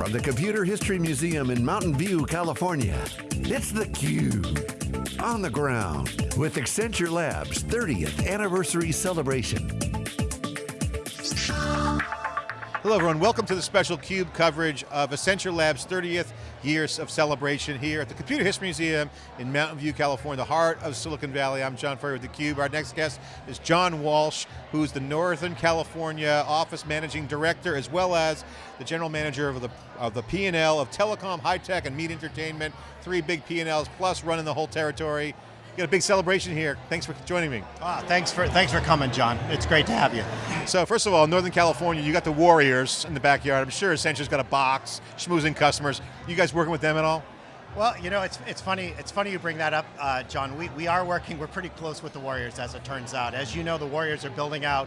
from the Computer History Museum in Mountain View, California, it's theCUBE. On the ground with Accenture Labs 30th anniversary celebration. Hello everyone, welcome to the special CUBE coverage of Accenture Labs 30th years of celebration here at the Computer History Museum in Mountain View, California, the heart of Silicon Valley. I'm John Furrier with theCUBE. Our next guest is John Walsh, who's the Northern California Office Managing Director, as well as the General Manager of the, of the P&L of Telecom, High Tech, and Media Entertainment. Three big P&Ls, plus running the whole territory got a big celebration here. Thanks for joining me. Ah, thanks for thanks for coming, John. It's great to have you. So first of all, Northern California, you got the Warriors in the backyard. I'm sure Accenture's got a box, schmoozing customers. You guys working with them at all? Well, you know, it's, it's funny It's funny you bring that up, uh, John. We, we are working, we're pretty close with the Warriors as it turns out. As you know, the Warriors are building out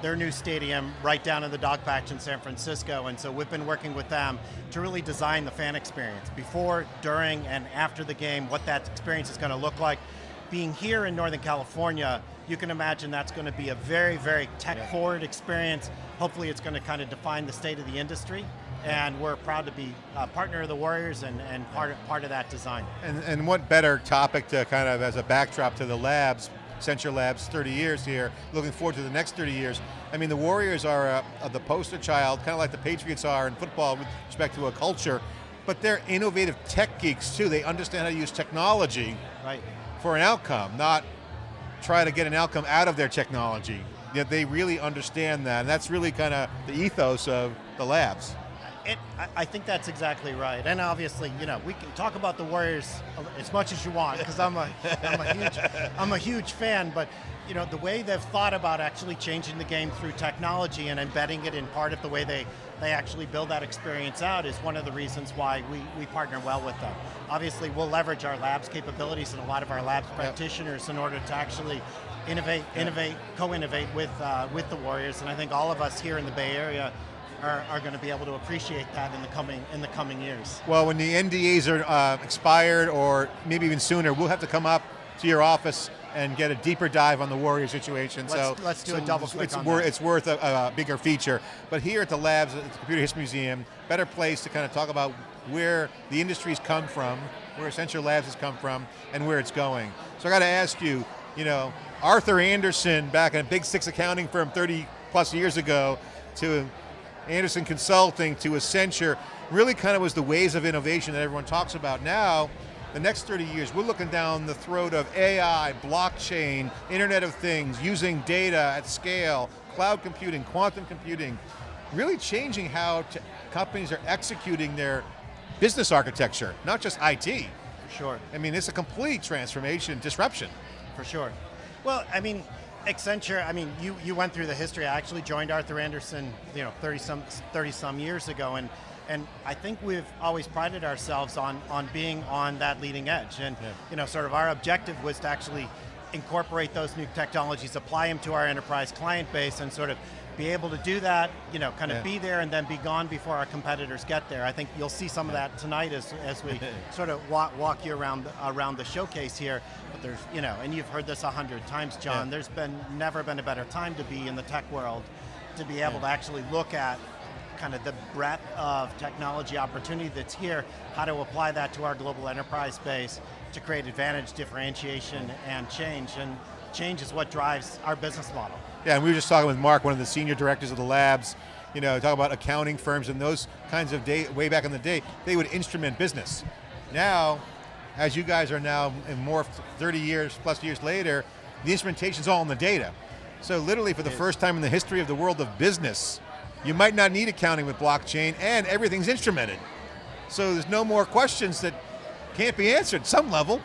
their new stadium right down in the dog patch in San Francisco, and so we've been working with them to really design the fan experience. Before, during, and after the game, what that experience is going to look like being here in Northern California, you can imagine that's going to be a very, very tech-forward experience. Hopefully it's going to kind of define the state of the industry and we're proud to be a partner of the Warriors and, and part, of, part of that design. And, and what better topic to kind of, as a backdrop to the labs, Accenture Labs, 30 years here, looking forward to the next 30 years. I mean, the Warriors are uh, the poster child, kind of like the Patriots are in football with respect to a culture, but they're innovative tech geeks too. They understand how to use technology. Right for an outcome, not try to get an outcome out of their technology. Yet they really understand that, and that's really kind of the ethos of the labs. It, I think that's exactly right, and obviously, you know, we can talk about the Warriors as much as you want because I'm a, I'm a huge, I'm a huge fan. But you know, the way they've thought about actually changing the game through technology and embedding it in part of the way they they actually build that experience out is one of the reasons why we, we partner well with them. Obviously, we'll leverage our labs capabilities and a lot of our labs yep. practitioners in order to actually innovate, yep. innovate, co-innovate with, uh, with the Warriors, and I think all of us here in the Bay Area are, are, going to be able to appreciate that in the coming in the coming years. Well, when the NDAs are uh, expired, or maybe even sooner, we'll have to come up to your office and get a deeper dive on the Warrior situation. Let's, so let's do so a double click it's, on wor that. it's worth a, a, bigger feature. But here at the labs, at the Computer History Museum, better place to kind of talk about where the industry's come from, where Accenture Labs has come from, and where it's going. So I got to ask you, you know, Arthur Andersen back in a big six accounting firm 30 plus years ago to Andersen Consulting to Accenture, really kind of was the ways of innovation that everyone talks about. Now, the next 30 years, we're looking down the throat of AI, blockchain, Internet of Things, using data at scale, cloud computing, quantum computing, really changing how companies are executing their business architecture, not just IT. For sure. I mean, it's a complete transformation, disruption. For sure. Well, I mean, Accenture, I mean, you, you went through the history. I actually joined Arthur Andersen, you know, 30 some, 30 some years ago, and and I think we've always prided ourselves on, on being on that leading edge. And yeah. you know, sort of our objective was to actually incorporate those new technologies, apply them to our enterprise client base, and sort of be able to do that, you know, kind of yeah. be there and then be gone before our competitors get there. I think you'll see some of that tonight as, as we sort of walk, walk you around, around the showcase here. But there's, you know, and you've heard this a hundred times, John, yeah. there's been never been a better time to be in the tech world to be able yeah. to actually look at kind of the breadth of technology opportunity that's here, how to apply that to our global enterprise base to create advantage, differentiation, and change. And change is what drives our business model. Yeah, and we were just talking with Mark, one of the senior directors of the labs, you know, talk about accounting firms and those kinds of day, way back in the day, they would instrument business. Now, as you guys are now more 30 years, plus years later, the instrumentation's all in the data. So literally for the first time in the history of the world of business, you might not need accounting with blockchain and everything's instrumented. So there's no more questions that can't be answered some level.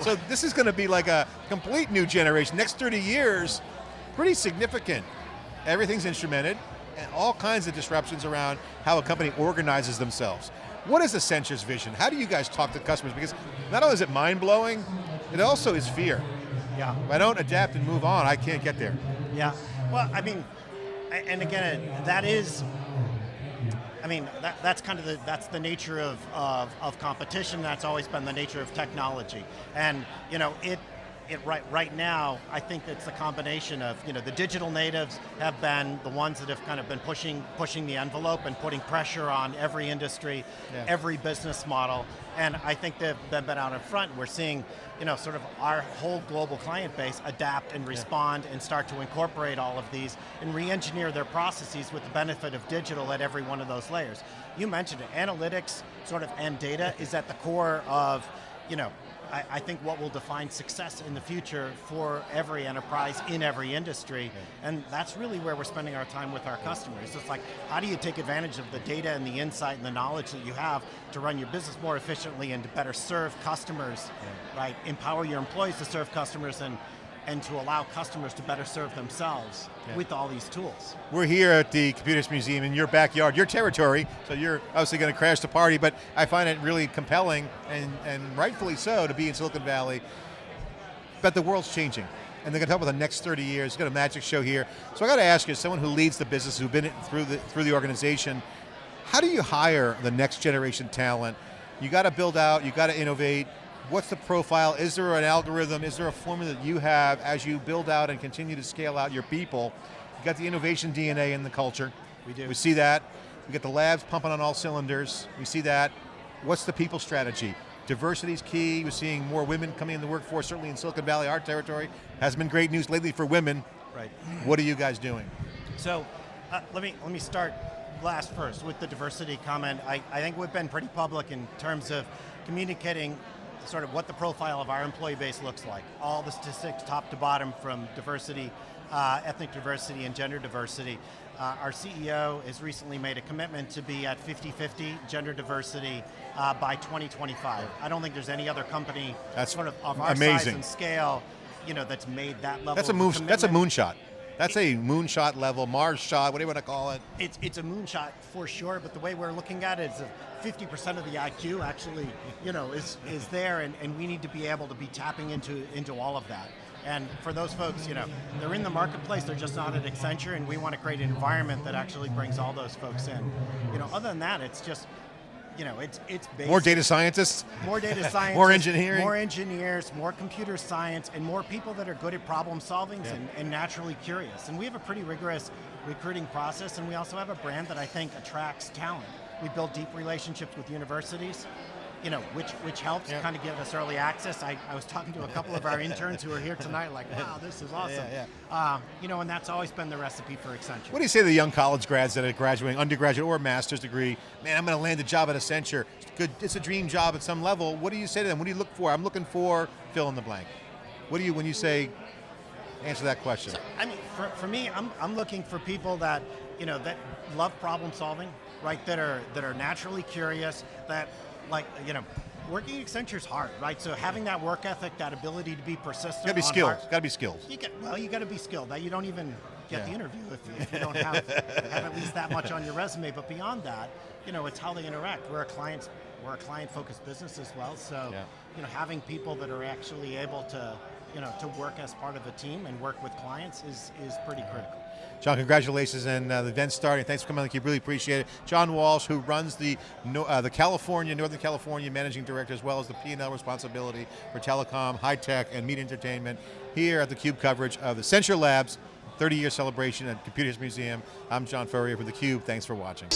So this is going to be like a complete new generation. Next 30 years, pretty significant. Everything's instrumented and all kinds of disruptions around how a company organizes themselves. What is Accenture's vision? How do you guys talk to customers? Because not only is it mind-blowing, it also is fear. Yeah. If I don't adapt and move on, I can't get there. Yeah, well, I mean, and again, that is, I mean, that, that's kind of the, that's the nature of, of, of competition, that's always been the nature of technology. And, you know, it, it, right, right now, I think it's a combination of, you know, the digital natives have been the ones that have kind of been pushing, pushing the envelope and putting pressure on every industry, Yeah. every business model, and I think they've they've been out in front. We're seeing, you know, sort of our whole global client base adapt and respond and start to incorporate all of these and re-engineer their processes with the benefit of digital at every one of those layers. You mentioned it, analytics sort of and data is at the core of, you know, I, I think what will define success in the future for every enterprise in every industry, and that's really where we're spending our time with our customers. It's like, how do you take advantage of the data and the insight and the knowledge that you have to run your business more efficiently and to better serve customers, right? Empower your employees to serve customers and, and to allow customers to better serve themselves with all these tools. We're here at the Computers Museum in your backyard, your territory, so you're obviously going to crash the party, but I find it really compelling, and, and rightfully so, to be in Silicon Valley. But the world's changing, and they're going to talk about the next 30 years. We've got a magic show here. So I got to ask you, as someone who leads the business, who's been through the, through the organization, how do you hire the next generation talent? You got to build out, you got to innovate. What's the profile? Is there an algorithm? Is there a formula that you have as you build out and continue to scale out your people? You got the innovation DNA in the culture. We do. We see that. We got the labs pumping on all cylinders. We see that. What's the people strategy? Diversity is key. We're seeing more women coming in the workforce, certainly in Silicon Valley, our territory. Has been great news lately for women. Right. What are you guys doing? So uh, let me let me start last first with the diversity comment. I, I think we've been pretty public in terms of communicating sort of what the profile of our employee base looks like. All the statistics top to bottom from diversity, uh, ethnic diversity and gender diversity. Uh, our CEO has recently made a commitment to be at 50-50 gender diversity uh, by 2025. I don't think there's any other company That's sort of, of our size amazing. and scale you know, that's made that level That's a moon. That's a moonshot. That's a moonshot level, Mars shot, whatever you want to call it. It's, it's a moonshot for sure, but the way we're looking at it is that 50% of the IQ actually, you know, is, is there and, and we need to be able to be tapping into, into all of that. And for those folks, you know, they're in the marketplace, they're just not at Accenture and we want to create an environment that actually brings all those folks in. You know, other than that, it's just, you know, it's, it's based More data scientists. more data science, More engineering. more engineers, more computer science, and more people that are good at problem solving and, and naturally curious. And we have a pretty rigorous recruiting process, and we also have a brand that I think attracts talent. We build deep relationships with universities, you know, which which helps Yeah. kind of give us early access. I, I was talking to a couple of our interns who are here tonight, like, wow, this is awesome. yeah. Uh, you know, and that's always been the recipe for Accenture. What do you say to the young college grads that are graduating, undergraduate or master's degree? Man, I'm going to land a job at Accenture. It's good. It's a dream job at some level. What do you say to them? What do you look for? I'm looking for fill in the blank. What do you when you say? Answer that question. I mean, for, for me, I'm, I'm looking for people that, you know, that love problem solving, right? That are that are naturally curious, that like, you know, working at Accenture's hard, right? So having that work ethic, that ability to be persistent. Got to be skilled. Got to be skilled. You get, well, you got to be skilled. That you don't even get Yeah. the interview if, if you don't have, have at least that much on your resume. But beyond that, you know, it's how they interact. We're a client, we're a client-focused business as well. So, Yeah. you know, having people that are actually able to, you know, to work as part of a team and work with clients is is pretty critical. John, congratulations and uh, the event's starting. Thanks for coming on theCUBE, really appreciate it. John Walsh, who runs the uh, the California, Northern California Managing Director, as well as the P&L responsibility for telecom, high tech, and media entertainment, here at the CUBE coverage of the Accenture Labs 30 year celebration at Computers Museum. I'm John Furrier for theCUBE, thanks for watching.